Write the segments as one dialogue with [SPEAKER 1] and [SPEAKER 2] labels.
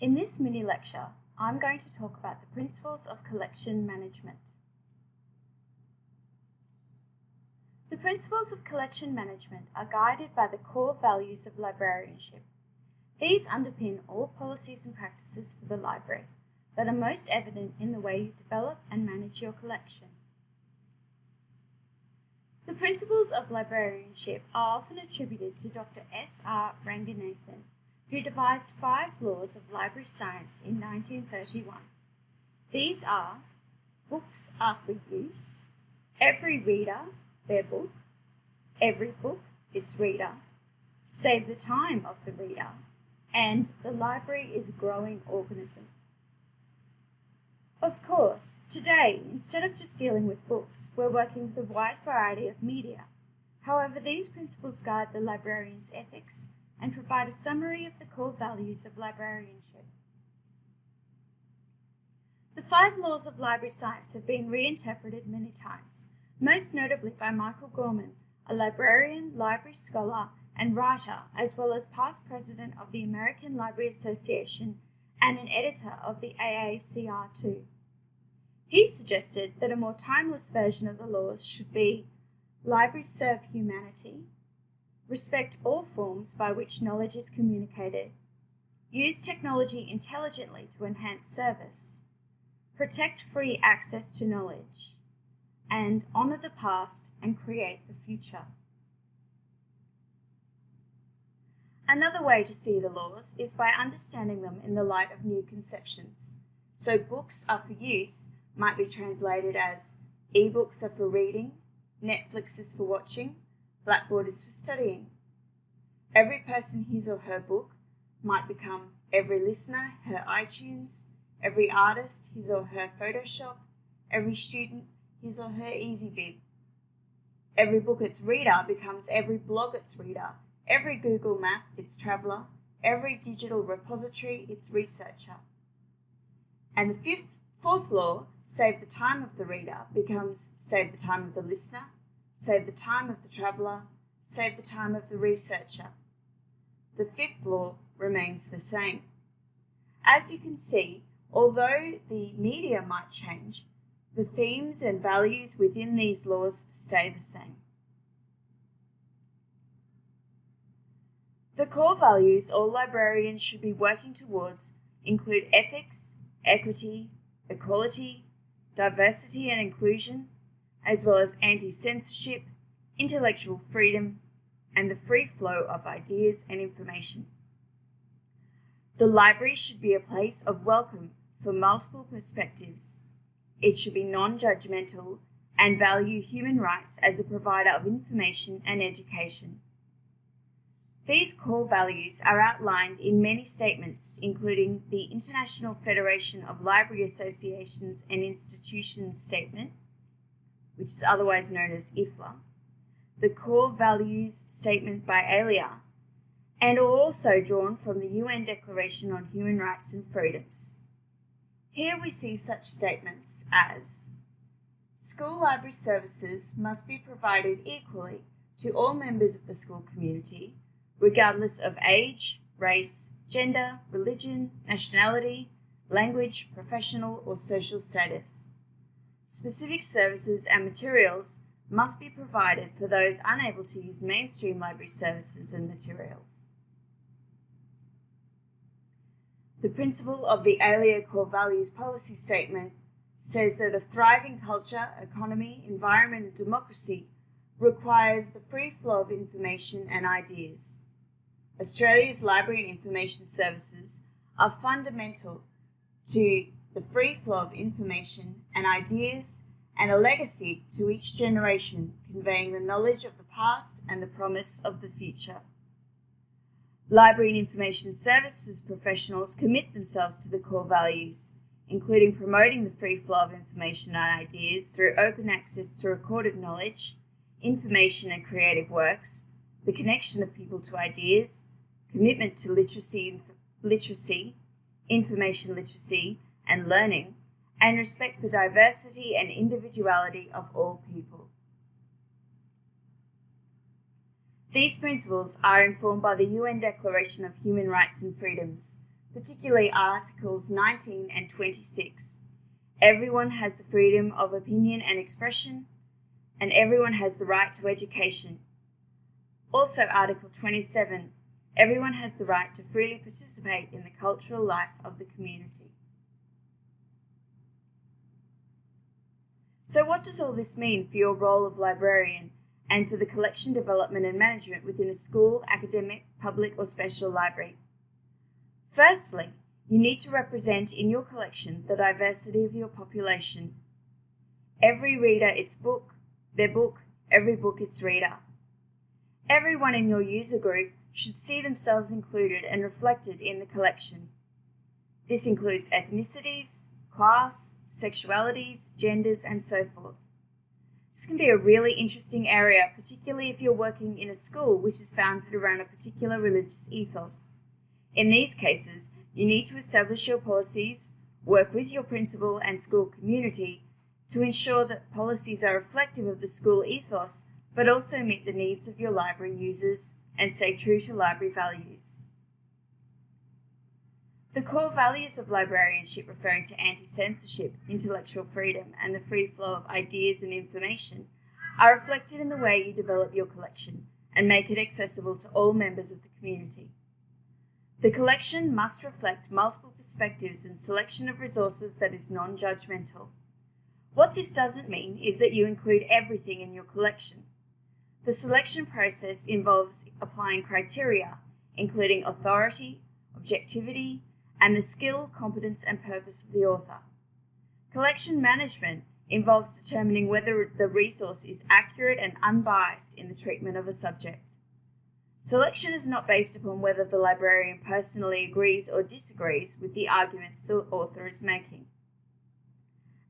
[SPEAKER 1] In this mini lecture, I'm going to talk about the principles of collection management. The principles of collection management are guided by the core values of librarianship. These underpin all policies and practices for the library that are most evident in the way you develop and manage your collection. The principles of librarianship are often attributed to Dr. S. R. Ranganathan, who devised five laws of library science in 1931. These are books are for use, every reader their book, every book its reader, save the time of the reader, and the library is a growing organism. Of course, today, instead of just dealing with books, we're working with a wide variety of media. However, these principles guide the librarian's ethics and provide a summary of the core values of librarianship. The five laws of library science have been reinterpreted many times, most notably by Michael Gorman, a librarian, library scholar, and writer, as well as past president of the American Library Association and an editor of the AACR2. He suggested that a more timeless version of the laws should be libraries serve humanity, respect all forms by which knowledge is communicated, use technology intelligently to enhance service, protect free access to knowledge, and honour the past and create the future. Another way to see the laws is by understanding them in the light of new conceptions. So books are for use might be translated as e-books are for reading, Netflix is for watching, Blackboard is for studying. Every person his or her book might become every listener her iTunes, every artist his or her Photoshop, every student his or her EasyBib. Every book its reader becomes every blog its reader, every Google map its traveller, every digital repository its researcher. And the fifth, fourth law, save the time of the reader, becomes save the time of the listener, save the time of the traveller, save the time of the researcher. The fifth law remains the same. As you can see, although the media might change, the themes and values within these laws stay the same. The core values all librarians should be working towards include ethics, equity, equality, diversity and inclusion, as well as anti-censorship, intellectual freedom, and the free flow of ideas and information. The library should be a place of welcome for multiple perspectives. It should be non-judgmental and value human rights as a provider of information and education. These core values are outlined in many statements, including the International Federation of Library Associations and Institutions Statement, which is otherwise known as IFLA, the Core Values Statement by ALIA, and are also drawn from the UN Declaration on Human Rights and Freedoms. Here we see such statements as School library services must be provided equally to all members of the school community regardless of age, race, gender, religion, nationality, language, professional or social status. Specific services and materials must be provided for those unable to use mainstream library services and materials. The principle of the ALIA Core Values Policy Statement says that a thriving culture, economy, environment and democracy requires the free flow of information and ideas. Australia's library and information services are fundamental to the free flow of information and ideas and a legacy to each generation conveying the knowledge of the past and the promise of the future. Library and information services professionals commit themselves to the core values, including promoting the free flow of information and ideas through open access to recorded knowledge, information and creative works, the connection of people to ideas, commitment to literacy, literacy, information literacy and learning, and respect the diversity and individuality of all people. These principles are informed by the UN Declaration of Human Rights and Freedoms, particularly Articles 19 and 26. Everyone has the freedom of opinion and expression, and everyone has the right to education. Also, Article 27 everyone has the right to freely participate in the cultural life of the community. So, what does all this mean for your role of librarian and for the collection development and management within a school, academic, public, or special library? Firstly, you need to represent in your collection the diversity of your population. Every reader its book, their book, every book its reader. Everyone in your user group should see themselves included and reflected in the collection. This includes ethnicities, class, sexualities, genders, and so forth. This can be a really interesting area, particularly if you're working in a school which is founded around a particular religious ethos. In these cases, you need to establish your policies, work with your principal and school community to ensure that policies are reflective of the school ethos but also meet the needs of your library users and stay true to library values. The core values of librarianship, referring to anti censorship, intellectual freedom, and the free flow of ideas and information, are reflected in the way you develop your collection and make it accessible to all members of the community. The collection must reflect multiple perspectives and selection of resources that is non judgmental. What this doesn't mean is that you include everything in your collection. The selection process involves applying criteria, including authority, objectivity, and the skill, competence, and purpose of the author. Collection management involves determining whether the resource is accurate and unbiased in the treatment of a subject. Selection is not based upon whether the librarian personally agrees or disagrees with the arguments the author is making.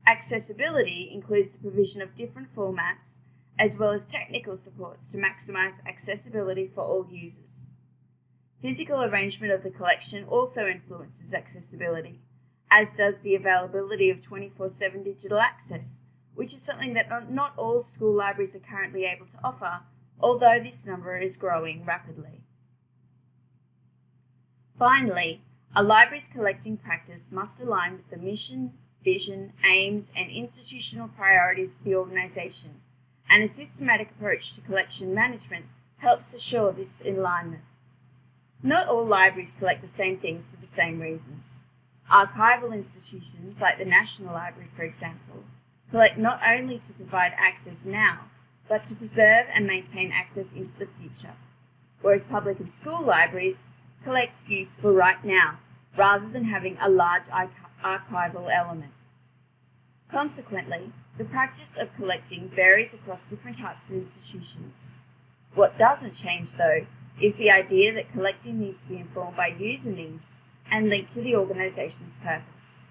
[SPEAKER 1] Accessibility includes the provision of different formats as well as technical supports to maximize accessibility for all users. Physical arrangement of the collection also influences accessibility, as does the availability of 24-7 digital access, which is something that not all school libraries are currently able to offer, although this number is growing rapidly. Finally, a library's collecting practice must align with the mission, vision, aims, and institutional priorities of the organisation, and a systematic approach to collection management helps assure this alignment. Not all libraries collect the same things for the same reasons. Archival institutions, like the National Library for example, collect not only to provide access now, but to preserve and maintain access into the future, whereas public and school libraries collect use for right now, rather than having a large archival element. Consequently, the practice of collecting varies across different types of institutions. What doesn't change, though, is the idea that collecting needs to be informed by user needs and linked to the organisation's purpose.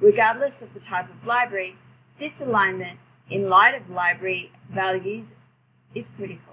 [SPEAKER 1] Regardless of the type of library, this alignment, in light of library values, is critical.